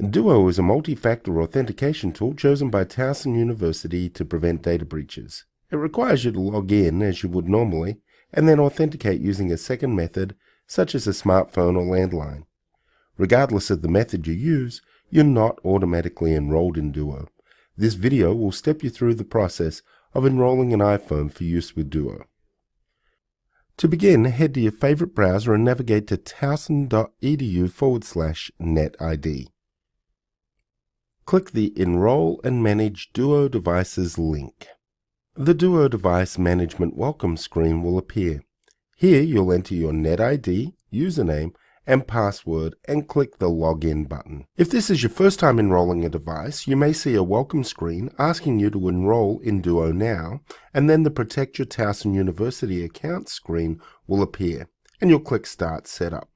Duo is a multi-factor authentication tool chosen by Towson University to prevent data breaches. It requires you to log in as you would normally, and then authenticate using a second method, such as a smartphone or landline. Regardless of the method you use, you're not automatically enrolled in Duo. This video will step you through the process of enrolling an iPhone for use with Duo. To begin, head to your favorite browser and navigate to towson.edu forward slash netid. Click the Enroll and Manage Duo Devices link. The Duo Device Management Welcome screen will appear. Here you'll enter your NetID, username, and password and click the Login button. If this is your first time enrolling a device, you may see a welcome screen asking you to enroll in Duo now, and then the Protect Your Towson University account screen will appear, and you'll click Start Setup.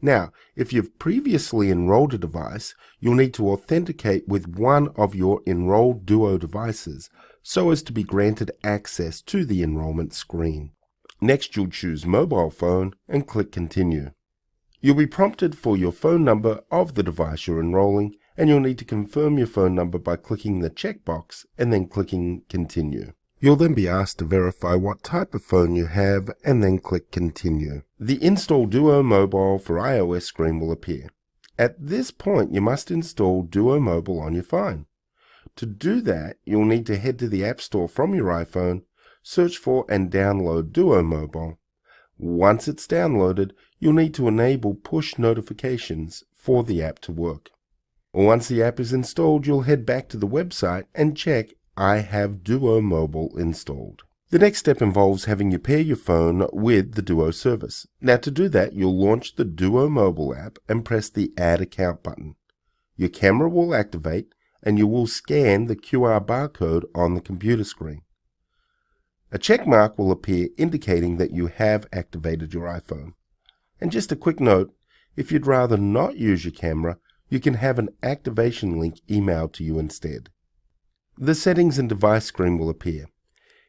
Now, if you've previously enrolled a device, you'll need to authenticate with one of your enrolled Duo devices so as to be granted access to the enrollment screen. Next, you'll choose mobile phone and click Continue. You'll be prompted for your phone number of the device you're enrolling and you'll need to confirm your phone number by clicking the checkbox and then clicking Continue. You'll then be asked to verify what type of phone you have and then click Continue. The Install Duo Mobile for iOS screen will appear. At this point, you must install Duo Mobile on your phone. To do that, you'll need to head to the App Store from your iPhone, search for and download Duo Mobile. Once it's downloaded, you'll need to enable push notifications for the app to work. Once the app is installed, you'll head back to the website and check I have Duo Mobile installed. The next step involves having you pair your phone with the Duo service. Now to do that, you'll launch the Duo Mobile app and press the Add Account button. Your camera will activate and you will scan the QR barcode on the computer screen. A check mark will appear indicating that you have activated your iPhone. And just a quick note, if you'd rather not use your camera, you can have an activation link emailed to you instead. The Settings and Device screen will appear.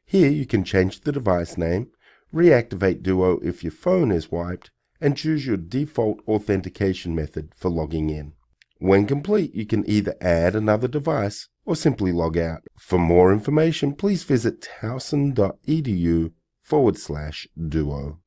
Here you can change the device name, reactivate Duo if your phone is wiped, and choose your default authentication method for logging in. When complete, you can either add another device or simply log out. For more information, please visit towson.edu forward slash duo.